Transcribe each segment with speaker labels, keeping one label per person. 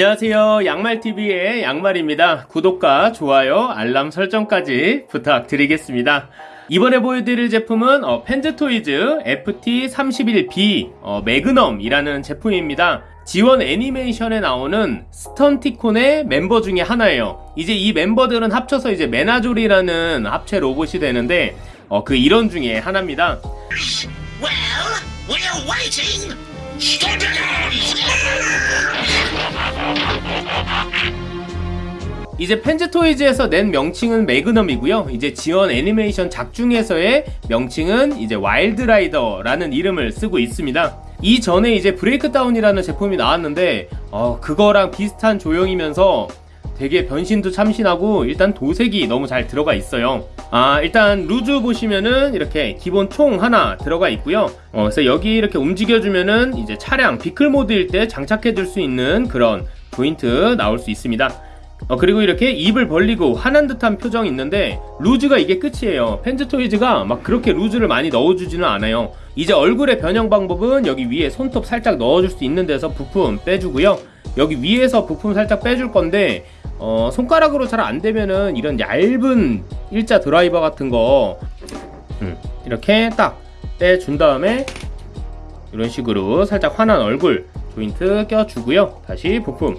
Speaker 1: 안녕하세요. 양말TV의 양말입니다. 구독과 좋아요, 알람 설정까지 부탁드리겠습니다. 이번에 보여드릴 제품은 어, 펜즈토이즈 FT31B 어, 매그넘이라는 제품입니다. G1 애니메이션에 나오는 스턴티콘의 멤버 중에 하나예요. 이제 이 멤버들은 합쳐서 이제 메나졸이라는 합체 로봇이 되는데 어, 그 일원 중에 하나입니다.
Speaker 2: Well,
Speaker 1: 이제 펜즈토이즈에서 낸 명칭은 매그넘이고요. 이제 G1 애니메이션 작중에서의 명칭은 이제 와일드라이더라는 이름을 쓰고 있습니다. 이전에 이제 브레이크다운이라는 제품이 나왔는데 어, 그거랑 비슷한 조형이면서 되게 변신도 참신하고 일단 도색이 너무 잘 들어가 있어요. 아 일단 루즈 보시면은 이렇게 기본 총 하나 들어가 있고요. 어, 그래서 여기 이렇게 움직여주면은 이제 차량 vehicle 모드일 때 장착해 줄 수 있는 그런 조인트 나올 수 있습니다. 어, 그리고 이렇게 입을 벌리고 화난 듯한 표정이 있는데 루즈가 이게 끝이에요 펜즈토이즈가 막 그렇게 루즈를 많이 넣어주지는 않아요 이제 얼굴의 변형 방법은 여기 위에 손톱 살짝 넣어줄 수 있는 데서 부품 빼주고요 여기 위에서 부품 살짝 빼줄 건데 어, 손가락으로 잘 안되면은 이런 얇은 일자 드라이버 같은 거 음, 이렇게 딱 빼준 다음에 이런 식으로 살짝 환한 얼굴 조인트 껴주고요. 다시 부품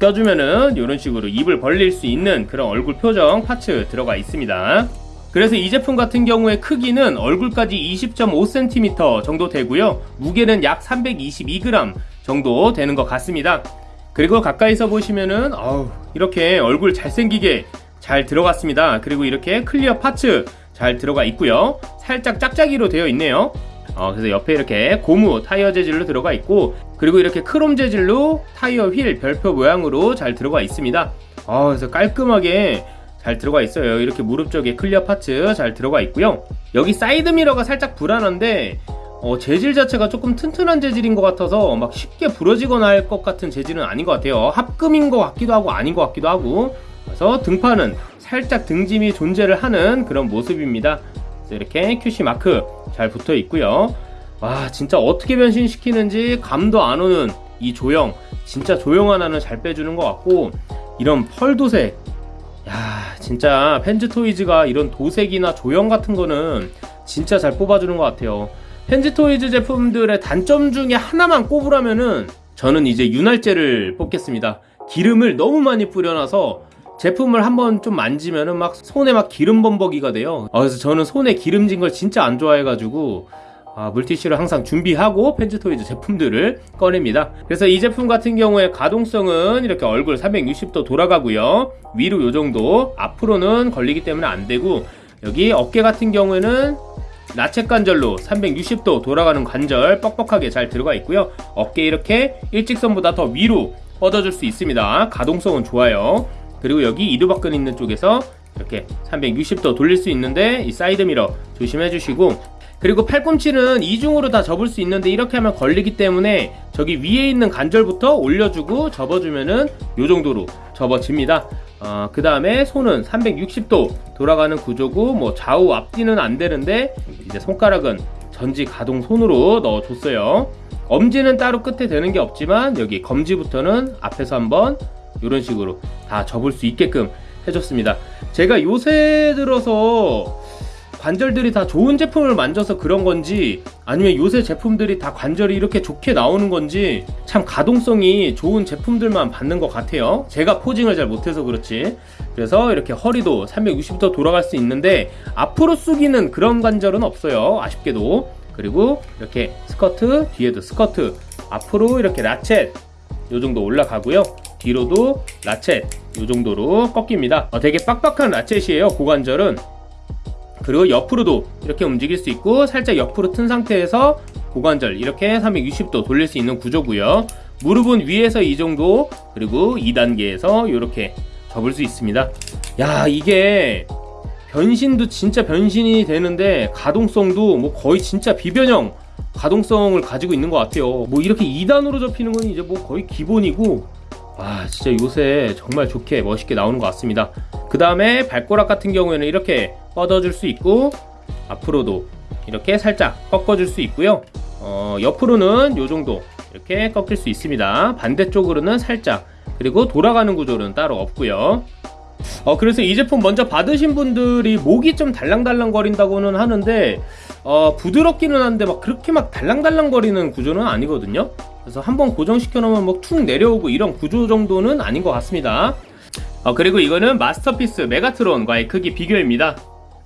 Speaker 1: 껴주면은 이런 식으로 입을 벌릴 수 있는 그런 얼굴 표정 parts 들어가 있습니다. 그래서 이 제품 같은 경우에 크기는 얼굴까지 20.5cm 정도 되고요. 무게는 약 322g 정도 되는 것 같습니다 그리고 가까이서 보시면은 어우, 이렇게 얼굴 잘생기게 잘 들어갔습니다. 그리고 이렇게 clear parts 잘 들어가 있고요. 살짝 짝짝이로 되어 있네요. 어, 그래서 옆에 이렇게 고무 타이어 재질로 들어가 있고 그리고 이렇게 크롬 재질로 타이어 휠 별표 모양으로 잘 들어가 있습니다. 어, 그래서 깔끔하게 잘 들어가 있어요. 이렇게 무릎 쪽에 clear parts 잘 들어가 있고요. 여기 사이드 미러가 살짝 불안한데 어, 재질 자체가 조금 튼튼한 재질인 것 같아서 막 쉽게 부러지거나 할 것 같은 재질은 아닌 것 같아요. 합금인 것 같기도 하고 아닌 것 같기도 하고. 그래서 등판은 살짝 등짐이 존재를 하는 그런 모습입니다. 이렇게 QC 마크 잘 붙어 있고요. 와 진짜 어떻게 변신시키는지 감도 안 오는 이 조형. 진짜 조형 하나는 잘 빼주는 것 같고. 이런 펄 도색. 야 진짜 펜즈 토이즈가 이런 도색이나 조형 같은 거는 진짜 잘 뽑아주는 것 같아요 펜즈 토이즈 제품들의 단점 중에 하나만 꼽으라면은 저는 이제 윤활제를 뽑겠습니다. 기름을 너무 많이 뿌려놔서 제품을 한번 좀 만지면은 막 손에 막 기름 범벅이가 돼요. 아, 그래서 저는 손에 기름진 걸 진짜 안 좋아해가지고 아, 물티슈를 항상 준비하고 펜즈토이즈 제품들을 꺼냅니다. 그래서 이 제품 같은 경우에 가동성은 이렇게 얼굴 360도 돌아가고요. 위로 요정도. 앞으로는 걸리기 때문에 안되고 여기 어깨 같은 경우에는 나체 관절로 360도 돌아가는 관절 뻑뻑하게 잘 들어가 있고요. 어깨 이렇게 일직선보다 더 위로 뻗어줄 수 있습니다. 가동성은 좋아요. 그리고 여기 이두박근 있는 쪽에서 이렇게 360도 돌릴 수 있는데 이 사이드 미러 조심해 주시고. 그리고 팔꿈치는 이중으로 다 접을 수 있는데 이렇게 하면 걸리기 때문에 저기 위에 있는 관절부터 올려주고 접어주면은 요 정도로 접어집니다 어, 그 다음에 손은 360도 돌아가는 구조고 뭐 좌우 앞뒤는 안 되는데 이제 손가락은 전지 가동 손으로 넣어줬어요. 엄지는 따로 끝에 되는 게 없지만 여기 검지부터는 앞에서 한번 이런 식으로 다 접을 수 있게끔 해줬습니다. 제가 요새 들어서 관절들이 다 좋은 제품을 만져서 그런 건지 아니면 요새 제품들이 다 관절이 이렇게 좋게 나오는 건지 참 가동성이 좋은 제품들만 받는 것 같아요. 제가 포징을 잘 못해서 그렇지. 그래서 이렇게 허리도 360도 돌아갈 수 있는데 앞으로 숙이는 그런 관절은 없어요. 아쉽게도. 그리고 이렇게 스커트 뒤에도 스커트 앞으로 이렇게 라쳇 요 정도 올라가고요. 뒤로도 라쳇 이 정도로 꺾입니다. 어, 되게 빡빡한 라쳇이에요 고관절은 그리고 옆으로도 이렇게 움직일 수 있고 살짝 옆으로 튼 상태에서 고관절 이렇게 360도 돌릴 수 있는 구조고요. 무릎은 위에서 이 정도 그리고 2단계에서 이렇게 접을 수 있습니다. 야 이게 변신도 진짜 변신이 되는데 가동성도 뭐 거의 진짜 비변형 가동성을 가지고 있는 것 같아요. 뭐 이렇게 2단으로 접히는 건 이제 뭐 거의 기본이고 와 진짜 요새 정말 좋게 멋있게 나오는 것 같습니다 그 다음에 발꼬락 같은 경우에는 이렇게 뻗어줄 수 있고 앞으로도 이렇게 살짝 꺾어줄 수 있고요 어, 옆으로는 요 정도 이렇게 꺾일 수 있습니다. 반대쪽으로는 살짝 그리고 돌아가는 구조는 따로 없고요. 어 그래서 이 제품 먼저 받으신 분들이 목이 좀 달랑달랑 거린다고는 하는데 어 부드럽기는 한데 막 그렇게 막 달랑달랑 거리는 구조는 아니거든요. 그래서 한번 고정시켜 놓으면 뭐 툭 내려오고 이런 구조 정도는 아닌 것 같습니다. 어 그리고 이거는 마스터피스 메가트론과의 크기 비교입니다.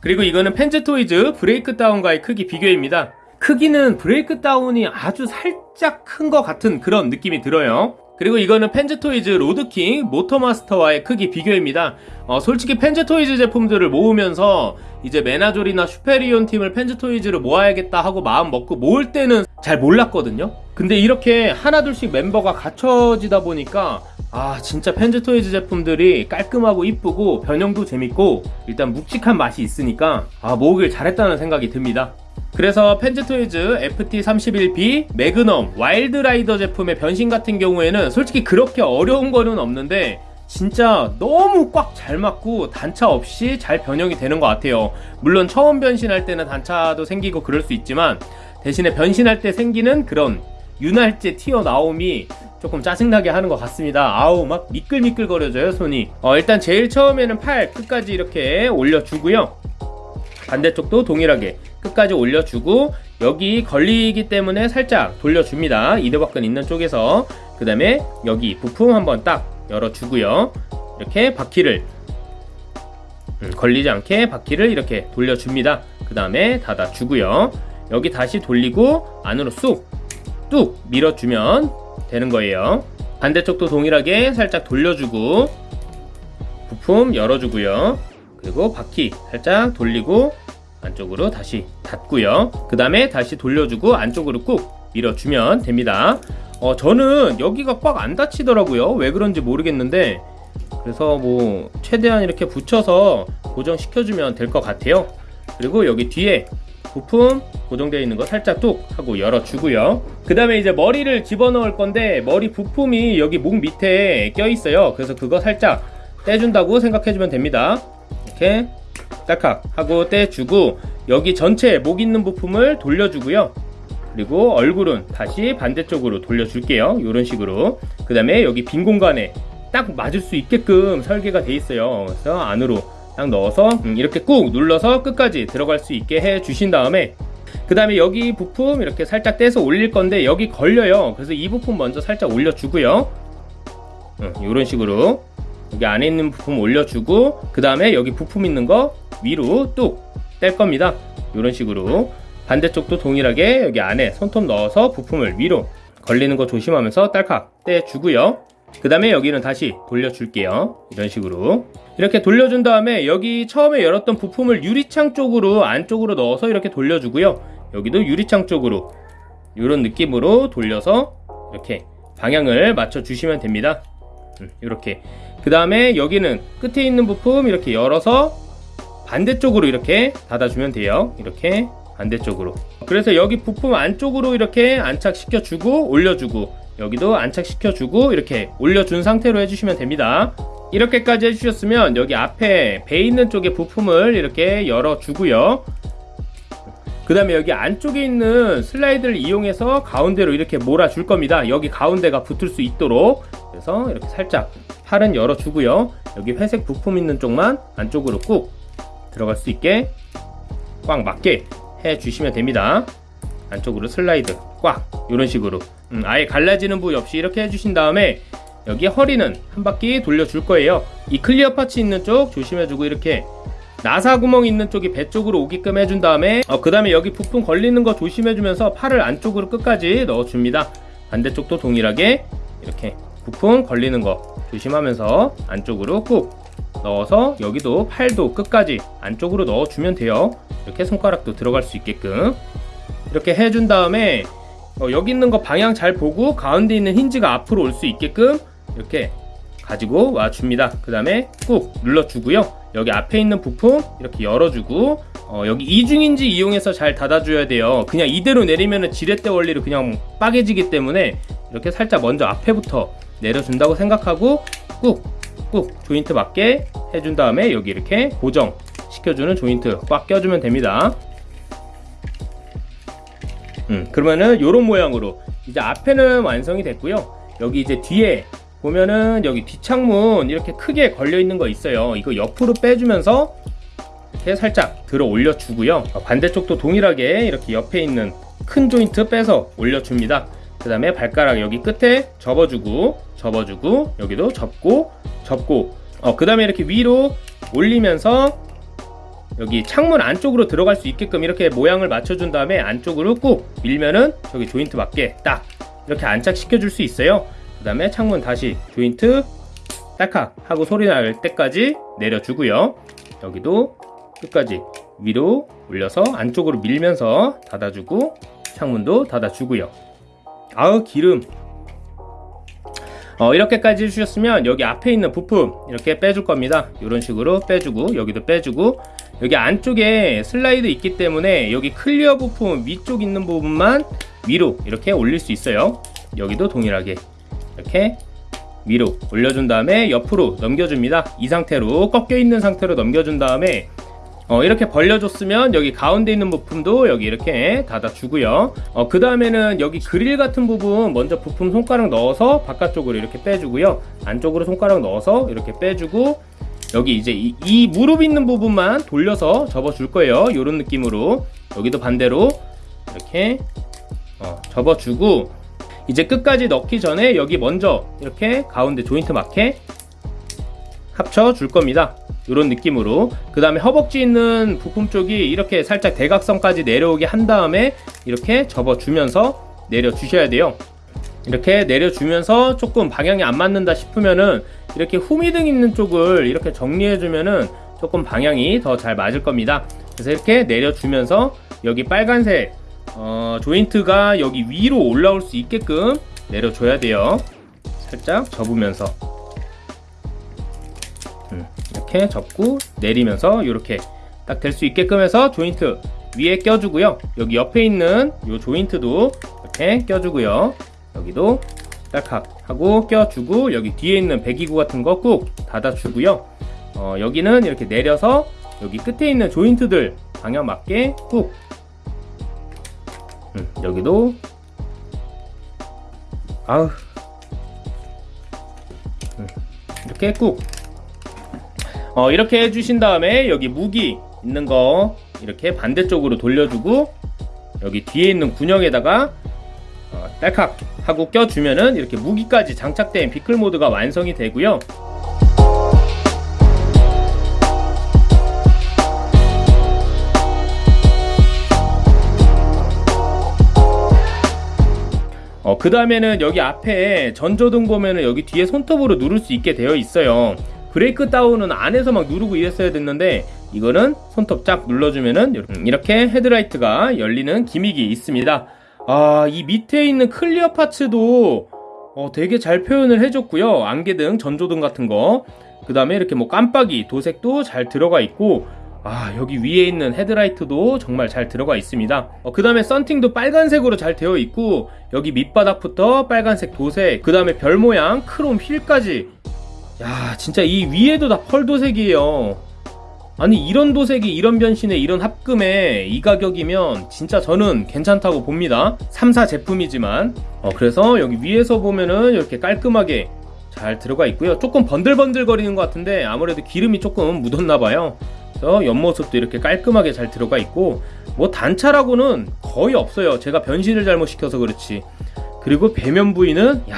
Speaker 1: 그리고 이거는 펜즈토이즈 브레이크다운과의 크기 비교입니다. 크기는 브레이크다운이 아주 살짝 큰 것 같은 그런 느낌이 들어요. 그리고 이거는 펜즈토이즈 로드킹 모터마스터와의 크기 비교입니다. 어, 솔직히 펜즈토이즈 제품들을 모으면서 이제 메나졸이나 슈페리온 팀을 펜즈토이즈로 모아야겠다 하고 마음 먹고 모을 때는 잘 몰랐거든요. 근데 이렇게 하나둘씩 멤버가 갖춰지다 보니까 아 진짜 펜즈토이즈 제품들이 깔끔하고 이쁘고 변형도 재밌고 일단 묵직한 맛이 있으니까 아 모으길 잘했다는 생각이 듭니다. 그래서 펜즈토이즈 FT31B 매그넘 와일드라이더 제품의 변신 같은 경우에는 솔직히 그렇게 어려운 거는 없는데 진짜 너무 꽉 잘 맞고 단차 없이 잘 변형이 되는 것 같아요. 물론 처음 변신할 때는 단차도 생기고 그럴 수 있지만 대신에 변신할 때 생기는 그런 윤활제 튀어나옴이 조금 짜증나게 하는 것 같습니다. 아우 막 미끌미끌 거려져요 손이. 어, 일단 제일 처음에는 팔 끝까지 이렇게 올려주고요. 반대쪽도 동일하게 끝까지 올려주고 여기 걸리기 때문에 살짝 돌려줍니다. 이대박근 있는 쪽에서 그 다음에 여기 부품 한번 딱 열어주고요. 이렇게 바퀴를 음, 걸리지 않게 바퀴를 이렇게 돌려줍니다. 그 다음에 닫아주고요. 여기 다시 돌리고 안으로 쑥뚝 밀어주면 되는 거예요. 반대쪽도 동일하게 살짝 돌려주고 부품 열어주고요. 그리고 바퀴 살짝 돌리고 안쪽으로 다시 닫고요. 그 다음에 다시 돌려주고 안쪽으로 꾹 밀어주면 됩니다. 어, 저는 여기가 꽉 안 닫히더라고요. 왜 그런지 모르겠는데 그래서 뭐 최대한 이렇게 붙여서 고정시켜주면 될 것 같아요. 그리고 여기 뒤에 부품 고정되어 있는 거 살짝 뚝 하고 열어주고요. 그 다음에 이제 머리를 집어넣을 건데 머리 부품이 여기 목 밑에 껴 있어요. 그래서 그거 살짝 떼준다고 생각해주면 됩니다. 이렇게 딸칵 하고 떼주고 여기 전체 목 있는 부품을 돌려주고요. 그리고 얼굴은 다시 반대쪽으로 돌려줄게요. 이런 식으로. 그 다음에 여기 빈 공간에 딱 맞을 수 있게끔 설계가 돼 있어요. 그래서 안으로 딱 넣어서 음, 이렇게 꾹 눌러서 끝까지 들어갈 수 있게 해 주신 다음에 그 다음에 여기 부품 이렇게 살짝 떼서 올릴 건데 여기 걸려요. 그래서 이 부품 먼저 살짝 올려주고요. 이런 식으로 여기 안에 있는 부품 올려주고 그 다음에 여기 부품 있는 거 위로 뚝 뗄 겁니다. 이런 식으로 반대쪽도 동일하게 여기 안에 손톱 넣어서 부품을 위로 걸리는 거 조심하면서 딸칵 떼주고요. 그 다음에 여기는 다시 돌려줄게요. 이런 식으로. 이렇게 돌려준 다음에 여기 처음에 열었던 부품을 유리창 쪽으로 안쪽으로 넣어서 이렇게 돌려주고요. 여기도 유리창 쪽으로 이런 느낌으로 돌려서 이렇게 방향을 맞춰 주시면 됩니다. 음, 이렇게. 그 다음에 여기는 끝에 있는 부품 이렇게 열어서 반대쪽으로 이렇게 닫아주면 돼요. 이렇게 반대쪽으로. 그래서 여기 부품 안쪽으로 이렇게 안착시켜 주고 올려주고 여기도 안착시켜 주고 이렇게 올려준 상태로 해주시면 됩니다. 이렇게까지 해주셨으면 여기 앞에 배 있는 쪽에 부품을 이렇게 열어주고요. 그 다음에 여기 안쪽에 있는 슬라이드를 이용해서 가운데로 이렇게 몰아줄 겁니다. 여기 가운데가 붙을 수 있도록 그래서 이렇게 살짝 팔은 열어주고요. 여기 회색 부품 있는 쪽만 안쪽으로 꾹 들어갈 수 있게 꽉 맞게 해주시면 됩니다. 안쪽으로 슬라이드 꽉 이런 식으로 음, 아예 갈라지는 부위 없이 이렇게 해주신 다음에 여기 허리는 한 바퀴 돌려줄 거예요. 이 clear parts 있는 쪽 조심해주고 이렇게 나사 구멍 있는 쪽이 배 쪽으로 오게끔 해준 다음에 어, 그 다음에 여기 부품 걸리는 거 조심해주면서 팔을 안쪽으로 끝까지 넣어줍니다. 반대쪽도 동일하게 이렇게 부품 걸리는 거 조심하면서 안쪽으로 꾹 넣어서 여기도 팔도 끝까지 안쪽으로 넣어주면 돼요. 이렇게 손가락도 들어갈 수 있게끔 이렇게 해준 다음에 어, 여기 있는 거 방향 잘 보고 가운데 있는 힌지가 앞으로 올 수 있게끔 이렇게 가지고 와 줍니다. 그 다음에 꾹 눌러주고요. 여기 앞에 있는 부품 이렇게 열어주고 어, 여기 이중인지 이용해서 잘 닫아줘야 돼요. 그냥 이대로 내리면 지렛대 원리로 그냥 빠개지기 때문에 이렇게 살짝 먼저 앞에부터 내려준다고 생각하고 꾹꾹 조인트 맞게 해준 다음에 여기 이렇게 고정 시켜주는 조인트 꽉 껴주면 됩니다. 음, 그러면은 요런 모양으로 이제 앞에는 완성이 됐고요. 여기 이제 뒤에 보면은 여기 뒷창문 이렇게 크게 걸려 있는 거 있어요. 이거 옆으로 빼주면서 이렇게 살짝 들어 올려 주고요. 어, 반대쪽도 동일하게 이렇게 옆에 있는 큰 조인트 빼서 올려줍니다. 그 다음에 발가락 여기 끝에 접어주고 접어주고 여기도 접고 접고. 어, 그 다음에 이렇게 위로 올리면서 여기 창문 안쪽으로 들어갈 수 있게끔 이렇게 모양을 맞춰준 다음에 안쪽으로 꾹 밀면은 저기 조인트 맞게 딱 이렇게 안착시켜 줄 수 있어요. 그 다음에 창문 다시 조인트 딸칵 하고 소리 날 때까지 내려주고요. 여기도 끝까지 위로 올려서 안쪽으로 밀면서 닫아주고 창문도 닫아주고요 아우 기름. 어, 이렇게까지 해주셨으면 여기 앞에 있는 부품 이렇게 빼줄 겁니다. 이런 식으로 빼주고 여기도 빼주고. 여기 안쪽에 슬라이드 있기 때문에 여기 clear 부품 위쪽 있는 부분만 위로 이렇게 올릴 수 있어요. 여기도 동일하게 이렇게 위로 올려준 다음에 옆으로 넘겨줍니다. 이 상태로 꺾여 있는 상태로 넘겨준 다음에 어, 이렇게 벌려줬으면 여기 가운데 있는 부품도 여기 이렇게 닫아주고요. 어, 그 다음에는 여기 그릴 같은 부분 먼저 부품 손가락 넣어서 바깥쪽으로 이렇게 빼주고요. 안쪽으로 손가락 넣어서 이렇게 빼주고 여기 이제 이, 이 무릎 있는 부분만 돌려서 접어줄 거예요. 이런 느낌으로 여기도 반대로 이렇게 어, 접어주고 이제 끝까지 넣기 전에 여기 먼저 이렇게 가운데 조인트 맞게 합쳐 줄 겁니다. 이런 느낌으로. 그 다음에 허벅지 있는 부품 쪽이 이렇게 살짝 대각선까지 내려오게 한 다음에 이렇게 접어주면서 내려주셔야 돼요. 이렇게 내려주면서 조금 방향이 안 맞는다 싶으면은 이렇게 후미등 있는 쪽을 이렇게 정리해주면은 조금 방향이 더 잘 맞을 겁니다. 그래서 이렇게 내려주면서 여기 빨간색 어, 조인트가 여기 위로 올라올 수 있게끔 내려줘야 돼요. 살짝 접으면서. 음, 이렇게 접고 내리면서 이렇게 딱 될 수 있게끔 해서 조인트 위에 껴주고요. 여기 옆에 있는 이 조인트도 이렇게 껴주고요. 여기도 딸칵 하고 껴주고 여기 뒤에 있는 배기구 같은 거 꾹 닫아주고요. 어, 여기는 이렇게 내려서 여기 끝에 있는 조인트들 방향 맞게 꾹. 음, 여기도. 아우 음, 이렇게 꾹 어, 이렇게 해주신 다음에 여기 무기 있는 거 이렇게 반대쪽으로 돌려주고 여기 뒤에 있는 군형에다가 어, 딸칵 하고 껴주면은 이렇게 무기까지 장착된 비클 모드가 완성이 되고요. 어, 그 다음에는 여기 앞에 전조등 보면은 여기 뒤에 손톱으로 누를 수 있게 되어 있어요. Breakdown은 안에서 막 누르고 이랬어야 됐는데 이거는 손톱 쫙 눌러주면은 이렇게 헤드라이트가 열리는 gimmick이 있습니다. 아, 이 밑에 있는 clear parts도 어, 되게 잘 표현을 해줬고요. 안개등, 전조등 같은 거. 그 다음에 이렇게 뭐 깜빡이, 도색도 잘 들어가 있고 아 여기 위에 있는 헤드라이트도 정말 잘 들어가 있습니다 어, 그 다음에 썬팅도 빨간색으로 잘 되어 있고 여기 밑바닥부터 빨간색 도색 그 다음에 별 모양 크롬 휠까지 야 진짜 이 위에도 다 펄 도색이에요. 아니 이런 도색이 이런 변신에 이런 합금에 이 가격이면 진짜 저는 괜찮다고 봅니다. 3사 제품이지만. 어, 그래서 여기 위에서 보면은 이렇게 깔끔하게 잘 들어가 있고요. 조금 번들번들 거리는 것 같은데 아무래도 기름이 조금 묻었나 봐요. 그래서 옆모습도 이렇게 깔끔하게 잘 들어가 있고 뭐 단차라고는 거의 없어요. 제가 변신을 잘못 시켜서 그렇지. 그리고 배면 부위는 야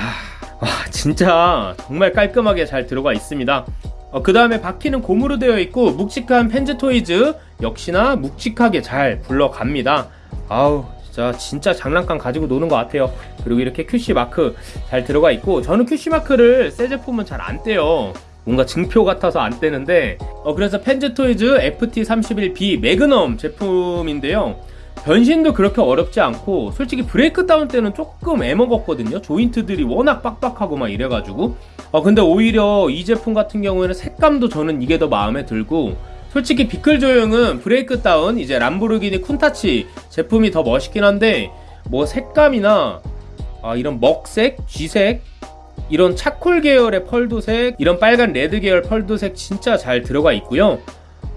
Speaker 1: 와, 진짜 정말 깔끔하게 잘 들어가 있습니다. 어, 그 다음에 바퀴는 고무로 되어 있고 묵직한 Fans Toys 역시나 묵직하게 잘 굴러갑니다. 아우 진짜 진짜 장난감 가지고 노는 것 같아요. 그리고 이렇게 QC 마크 잘 들어가 있고 저는 QC 마크를 새 제품은 잘 안 떼요. 뭔가 증표 같아서 안 떼는데. 어 그래서 Fans Toys FT31B Magnum 제품인데요 변신도 그렇게 어렵지 않고 솔직히 Breakdown 때는 조금 애먹었거든요. 조인트들이 워낙 빡빡하고 막 이래가지고. 어 근데 오히려 이 제품 같은 경우에는 색감도 저는 이게 더 마음에 들고 솔직히 vehicle 조형은 Breakdown 이제 람보르기니 Countach 제품이 더 멋있긴 한데 뭐 색감이나 아, 이런 먹색, 쥐색 이런 charcoal 계열의 펄도색 이런 빨간 red 계열 펄도색 진짜 잘 들어가 있고요.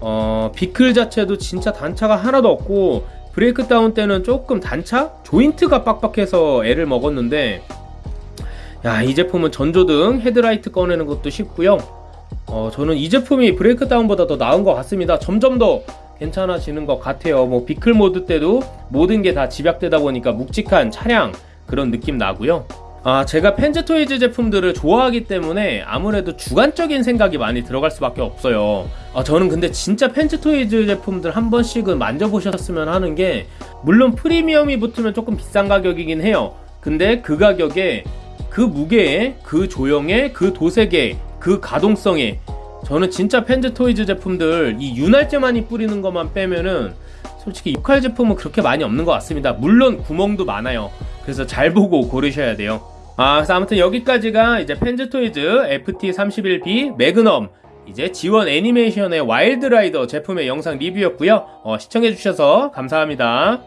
Speaker 1: 어, vehicle 자체도 진짜 단차가 하나도 없고 Breakdown 때는 조금 단차? 조인트가 빡빡해서 애를 먹었는데 야, 이 제품은 전조등 헤드라이트 꺼내는 것도 쉽고요. 어, 저는 이 제품이 Breakdown보다 더 나은 것 같습니다. 점점 더 괜찮아지는 것 같아요. 뭐 vehicle 모드 때도 모든 게 다 집약되다 보니까 묵직한 차량 그런 느낌 나고요. 아, 제가 Fans Toys 제품들을 좋아하기 때문에 아무래도 주관적인 생각이 많이 들어갈 수밖에 없어요. 아, 저는 근데 진짜 Fans Toys 제품들 한 번씩은 만져보셨으면 하는 게 물론 프리미엄이 붙으면 조금 비싼 가격이긴 해요. 근데 그 가격에 그 무게에 그 조형에 그 도색에 그 가동성에 저는 진짜 Fans Toys 제품들 이 윤활제 많이 뿌리는 것만 빼면은 솔직히 육칼 제품은 그렇게 많이 없는 것 같습니다. 물론 구멍도 많아요. 그래서 잘 보고 고르셔야 돼요. 아, 그래서 아무튼 여기까지가 이제 Fans Toys FT31B Magnum 이제 G1 애니메이션의 Wild Rider 제품의 영상 리뷰였고요. 어, 시청해주셔서 감사합니다.